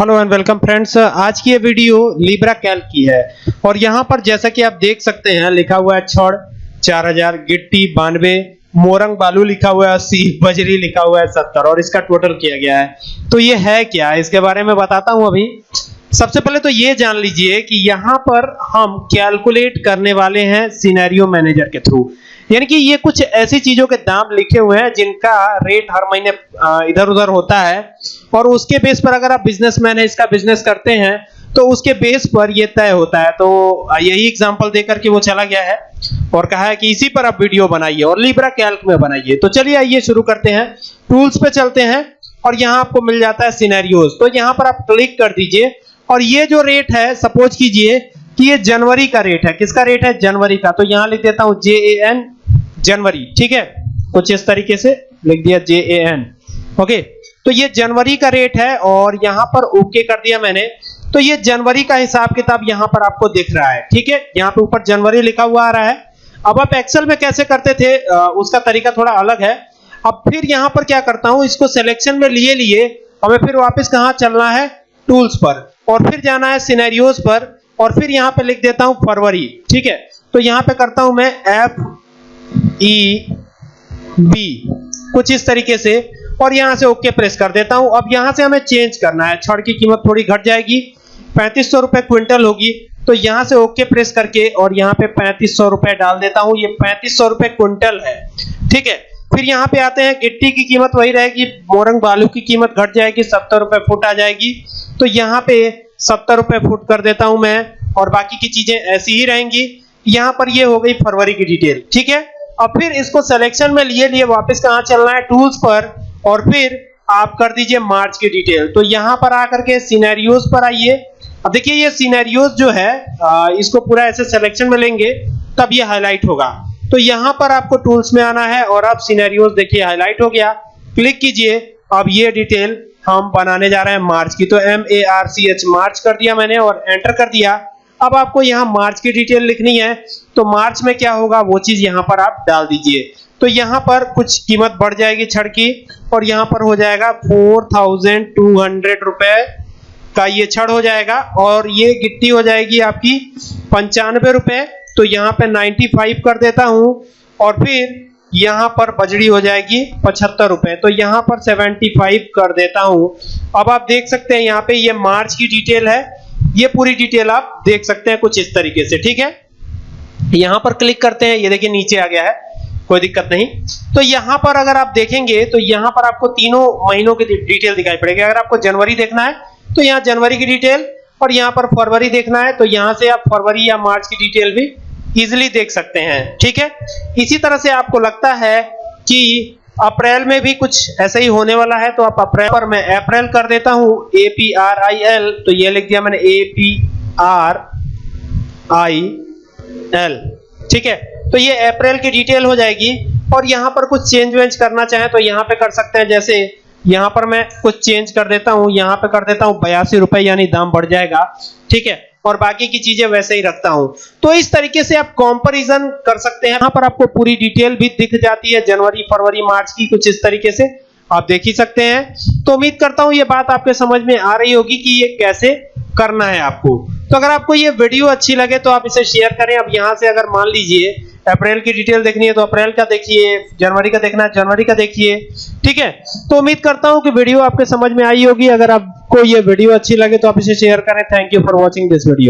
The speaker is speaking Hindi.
हेलो एंड वेलकम फ्रेंड्स, आज की ये वीडियो लिब्रा कैल्क की है। और यहाँ पर जैसा कि आप देख सकते हैं, लिखा हुआ है छड़ 4000 गिट्टी, बानवे, मोरंग, बालू लिखा हुआ है, अस्सी, बजरी लिखा हुआ है, सत्तर, और इसका टोटल किया गया है। तो ये है क्या? इसके बारे में बताता हूँ अभी। सबसे पहले तो ये जान लीजिए कि यहाँ पर हम कैलकुलेट करने वाले हैं सिनेरियो मैनेजर के थ्रू यानी कि ये कुछ ऐसी चीज़ों के दाम लिखे हुए हैं जिनका रेट हर महीने इधर उधर होता है। और उसके बेस पर अगर आप बिजनेसमैन है इसका बिज़नेस करते हैं तो उसके बेस पर ये तय होता है। तो यही एग्जांपल देकर के वो चला गया है और कहा है कि इसी पर आप वीडियो बनाइए और लिब्रा कैल्क में बनाइए। तो चलिए आइए शुरू करते हैं। टूल्स पे चलते हैं और यहाँ आपको मिल जाता है सिनेरियोज तो यहाँ पर आप क्लिक कर दीजिए और ये जो रेट है सपोज़ कीजिए कि ये जनवरी का रेट है। किसका रेट है? जनवरी का। तो यहाँ लिख देता हूँ जे ए एन जनवरी। ठीक है? कुछ इस तरीके से लिख दिया जे ए एन ओके तो ये जनवरी का रेट है और यहाँ पर ओके कर दिया मैंने। तो ये जनवरी का हिसाब किताब यहाँ पर आपको दिख रहा है ठीक है? यहाँ पे ऊपर जनवरी लिखा हुआ आ रहा है। अब आप एक्सेल में कैसे करते थे आ, उसका तरीका थोड़ा अलग है। अब फिर यहाँ पर क्या करता हूँ इसको सिलेक्शन में लिए लिए हमें फिर वापस कहाँ चलना है? टूल्स पर। और फिर जाना है सिनेरियोज पर और फिर यहाँ पे लिख देता हूँ फरवरी ठीक है? तो यहाँ पे करता हूँ मैं एफ़ ई बी कुछ इस तरीके से। और यहाँ से ओके प्रेस कर देता हूँ। अब यहाँ से हमें चेंज करना है। छड़ की कीमत थोड़ी घट जाएगी। पैंतीस सौ रुपए क्विंटल होगी। तो यहाँ से ओके प्रेस करके और यहाँ पे पैंतीस सौ रुपए डाल देता हूँ। ये पैंतीस सौ रुपए क्विंटल है। ठीक है? फिर यहाँ पे आते हैं। गिट्टी की कीमत वही रहेगी। मोरंग बालू की कीमत घट जाएगी। सत्तर रुपए फुट आ जाएगी। तो यहाँ पे सत्तर रुपए फुट कर देता हूँ मैं। और बाकी की चीज़ें ऐसी ही रहेंगी। यहाँ पर ये हो गई फरवरी की डिटेल। ठीक है? अब फिर इसको सिलेक्शन में लिए लिए वापस कहाँ चलना है? टूल्स पर। और फिर आप कर दीजिए मार्च की डिटेल। तो यहाँ पर आकर के सिनेरियोज पर आइए। अब देखिए, ये सिनेरियोज जो है इसको पूरा ऐसे सिलेक्शन में लेंगे, तब ये हाईलाइट होगा। तो यहाँ पर आपको टूल्स में आना है और अब सिनेरियोज देखिए हाईलाइट हो गया। क्लिक कीजिए। अब ये डिटेल हम बनाने जा रहे हैं मार्च की। तो M A R C H March कर दिया मैंने और एंटर कर दिया। अब आपको यहाँ मार्च की डिटेल लिखनी है। तो मार्च में क्या होगा, वो चीज़ यहाँ पर आप डाल दीजिए। तो यहाँ पर कुछ कीमत बढ़ जाएगी छड़ की और यहाँ पर हो जाएगा फोर थाउज़ेंड टू हंड्रेड रुपए का ये छड़ हो जाएगा और ये गिट्टी हो जाएगी आपकी पंचानवे रुपए। तो यहाँ पे 95 कर देता हूँ और फिर यहाँ पर बजड़ी हो जाएगी पचहत्तर रुपए। तो यहाँ पर 75 कर देता हूँ। अब आप देख सकते हैं यहाँ पे ये मार्च की डिटेल है। ये पूरी डिटेल आप देख सकते हैं कुछ इस तरीके से, ठीक है? यहाँ पर क्लिक करते हैं। ये देखिए नीचे आ गया है। कोई दिक्कत नहीं। तो यहाँ पर अगर आप देखेंगे तो यहाँ पर आपको तीनों महीनों की डिटेल दिखाई पड़ेगी। अगर आपको जनवरी देखना है तो यहाँ जनवरी की डिटेल, और यहाँ पर फरवरी देखना है तो यहाँ से आप फरवरी या मार्च की डिटेल भी इजिली देख सकते हैं। ठीक है? इसी तरह से आपको लगता है कि अप्रैल में भी कुछ ऐसा ही होने वाला है तो आप अप्रैल पर मैं अप्रैल कर देता हूँ, A P R I L तो ये लिख दिया मैंने, A P R I L. ठीक है? तो ये अप्रैल की डिटेल हो जाएगी। और यहाँ पर कुछ चेंज वेंज करना चाहें तो यहाँ पे कर सकते हैं। जैसे यहाँ पर मैं कुछ चेंज कर देता हूँ, यहाँ पे कर देता हूँ, बयासी रुपए यानी दाम बढ़ जाएगा। ठीक है? और बाकी की चीज़ें वैसे ही रखता हूँ। तो इस तरीके से आप कंपैरिजन कर सकते हैं। यहाँ पर आपको पूरी डिटेल भी दिख जाती है, जनवरी, फरवरी, मार्च की कुछ इस तरीके से। आप देख ही सकते हैं। तो उम्मीद करता हूँ ये बात आपके समझ में आ रही होगी कि ये कैसे करना है आपको। तो अगर आपको ये वीडियो अच्छी लगे तो आप इसे शेयर करें। अब यहाँ से अगर मान लीजिए अप्रैल की डिटेल देखनी है तो अप्रैल का देखिए, जनवरी का देखना है, जनवरी का देखिए, ठीक है? तो उम्मीद करता हूँ कि वीडियो आपके समझ में आई होगी। अगर आपको ये वीडियो अच्छी लगे तो आप इसे शेयर करें। Thank you for watching this video